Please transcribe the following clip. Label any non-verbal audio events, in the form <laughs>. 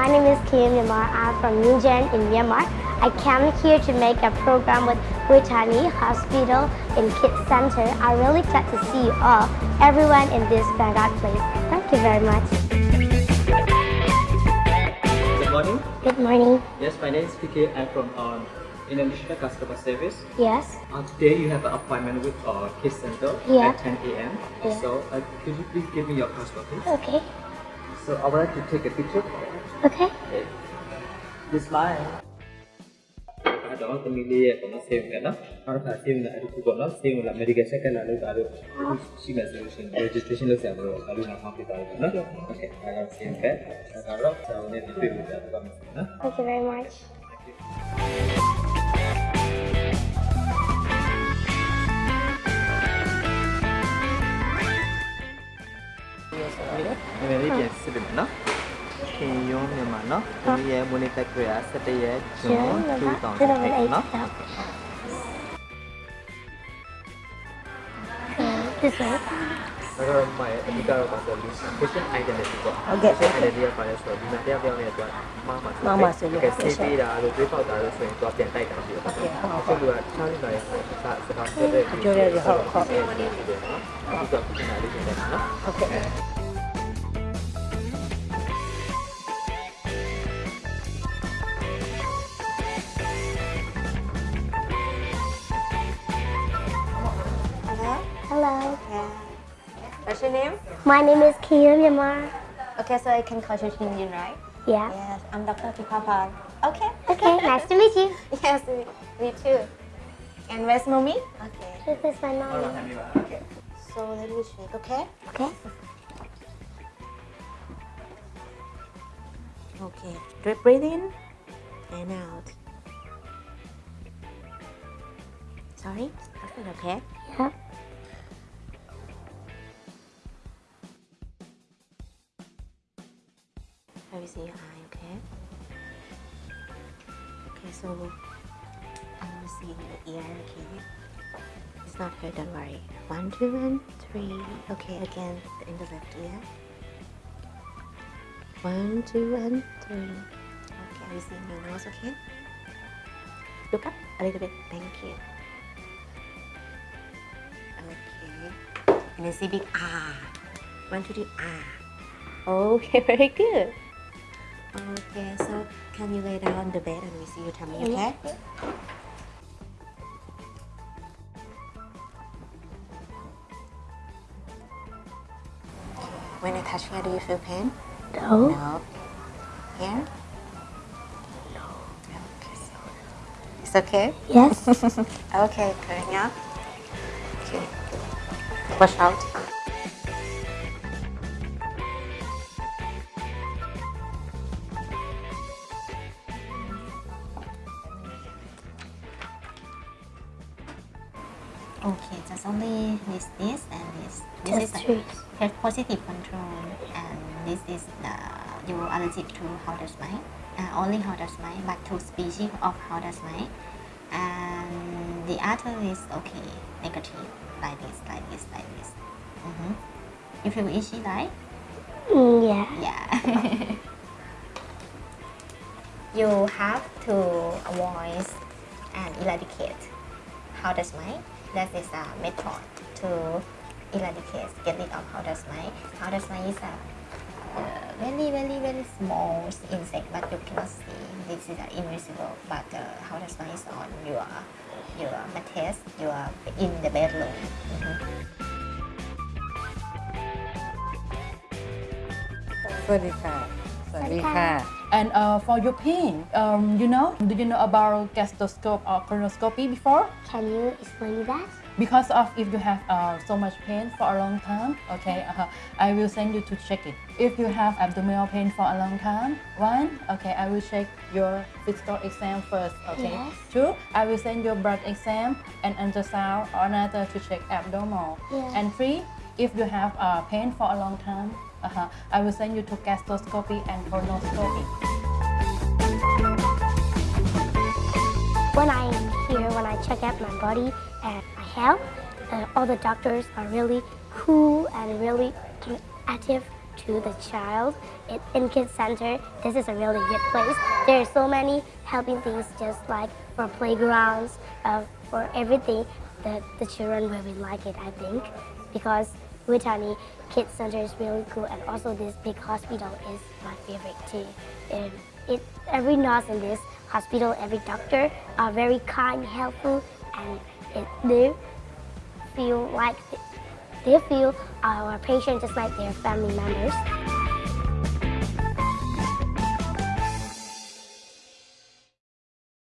My name is Kim Myanmar. I'm from Newgen in Myanmar. I came here to make a program with Bumrungrad Hospital and Kids Center. I'm really glad to see you all, everyone in this Bangkok place. Thank you very much. Good morning. Good morning. Yes, my name is PK. I'm from um, International Customer Service. Yes. Uh, today you have an appointment with our Kids Center Yeah. at 10 a.m. Yeah. So uh, could you please give me your passport, please? Okay. So I would like to take a picture. Okay. okay. This mine. đó tâm đi của nó xem cái đó nó là xem là cái của nó xem là medication cái là nó là xin là solution. Registration là xem rồi là tao nó okay I got xem cái I got up so then we will thank you very much. Memilih biasa benar. Kayong memang no. Ini ya bonita kira setia cuma tu tong tak no. This one. Kalau mai, ini kalau pasal di question identity ko. Okay. Question identity apa ya sudah. Bina dia dia ni tu. Mama masuk. Mama masuk. Kita CV dah, lalu kita dah lalu sudah tu apa yang tak kita. Okay. Kalau dua, cari dah. Tak sekarang. Jadi dia hok hok. Kita punya ada di mana. Okay. What's your name? My name is Kia Myanmar. Okay, so I can call you Shin right? Yeah. Yes, I'm Dr. Pipapan. Okay. Okay. <laughs> Nice to meet you. Yes, me, me too. And where's mommy? Okay. This is my mom. Okay. So let me check, okay? Okay. Okay. Deep breathe in and out. Sorry? Perfect, okay? Yeah. See your eye, okay? Okay, so I will see your ear, okay? It's not hurt, don't worry. One, two, and three. Okay, again, in the left ear. One, two, and three. Okay, I will see your nose, okay? Look up a little bit. Thank you. Okay. And then say big ah. One, two, three, ah. Okay, <laughs> very good. Okay, so can you lay down on the bed and we see your tummy, okay? Mm-hmm. When I touch here, do you feel pain? No. No. Here? No. Okay. It's okay? Yes. <laughs> Okay, going up. Okay. Wash out. Okay, just only this, this, and this. This Just is health positive control, and this is the you allergic to powder mite. Uh, only powder mite, but two species of powder mite, and the other is okay, negative, like this, like this, like this. hmm You feel itchy, right? Mm, yeah. Yeah. <laughs> you have to avoid and eradicate powder mite. That is a method to eradicate, get rid of powder mite. Powder mite is a uh, very, very, very small insect, but you cannot see. This is invisible, but uh, powder mite is on your, your mattress, you are in the bedroom. Mm -hmm. And uh, for your pain, um, you know, do you know about gastroscope or colonoscopy before? Can you explain that? Because of if you have uh, so much pain for a long time, okay, uh, I will send you to check it. If you have abdominal pain for a long time, one, okay, I will check your physical exam first, okay. Yes. Two, I will send your blood exam and ultrasound or another to check abdominal. Yeah. And three, if you have uh, pain for a long time, uh-huh, I will send you to gastroscopy and colonoscopy. When I'm here, when I check out my body and my health, uh, all the doctors are really cool and really active to the child. In, in Kids Center, this is a really good place. There are so many helping things just like for playgrounds, uh, for everything. The, the children really like it, I think, because Bumrungrad Kids Center is really cool and also this big hospital is my favorite too. And it, every nurse in this hospital, every doctor are very kind, helpful and it, they feel like they feel our patients just like their family members.